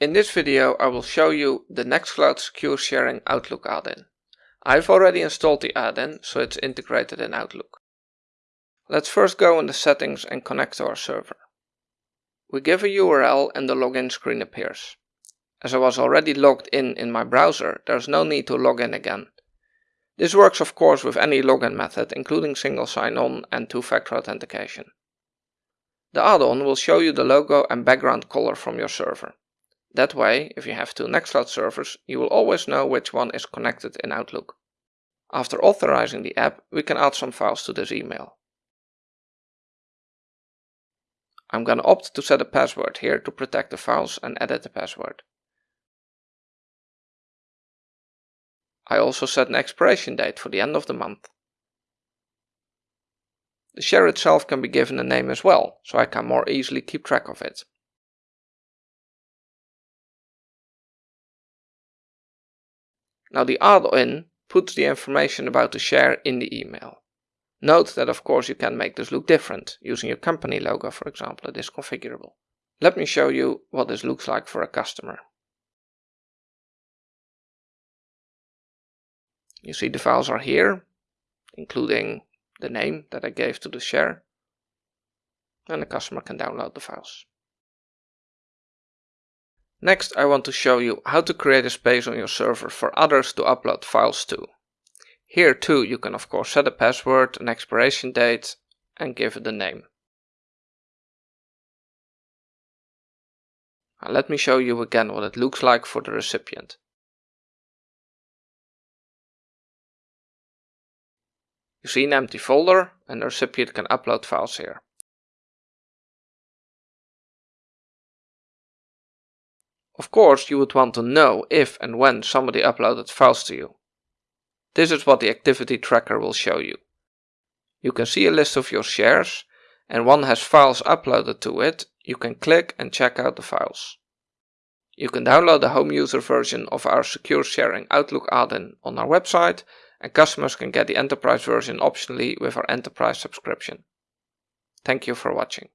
In this video I will show you the Nextcloud Secure Sharing Outlook add-in. I've already installed the add-in so it's integrated in Outlook. Let's first go in the settings and connect to our server. We give a URL and the login screen appears. As I was already logged in in my browser, there's no need to log in again. This works of course with any login method including single sign-on and two-factor authentication. The add-on will show you the logo and background color from your server. That way, if you have two Nextcloud servers, you will always know which one is connected in Outlook. After authorizing the app, we can add some files to this email. I'm gonna opt to set a password here to protect the files and edit the password. I also set an expiration date for the end of the month. The share itself can be given a name as well, so I can more easily keep track of it. Now the add-in puts the information about the share in the email. Note that of course you can make this look different, using your company logo for example, it is configurable. Let me show you what this looks like for a customer. You see the files are here, including the name that I gave to the share, and the customer can download the files. Next I want to show you how to create a space on your server for others to upload files to. Here too you can of course set a password, an expiration date and give it a name. Now let me show you again what it looks like for the recipient. You see an empty folder and the recipient can upload files here. Of course you would want to know if and when somebody uploaded files to you. This is what the activity tracker will show you. You can see a list of your shares and one has files uploaded to it, you can click and check out the files. You can download the home user version of our Secure Sharing Outlook add-in on our website and customers can get the enterprise version optionally with our enterprise subscription. Thank you for watching.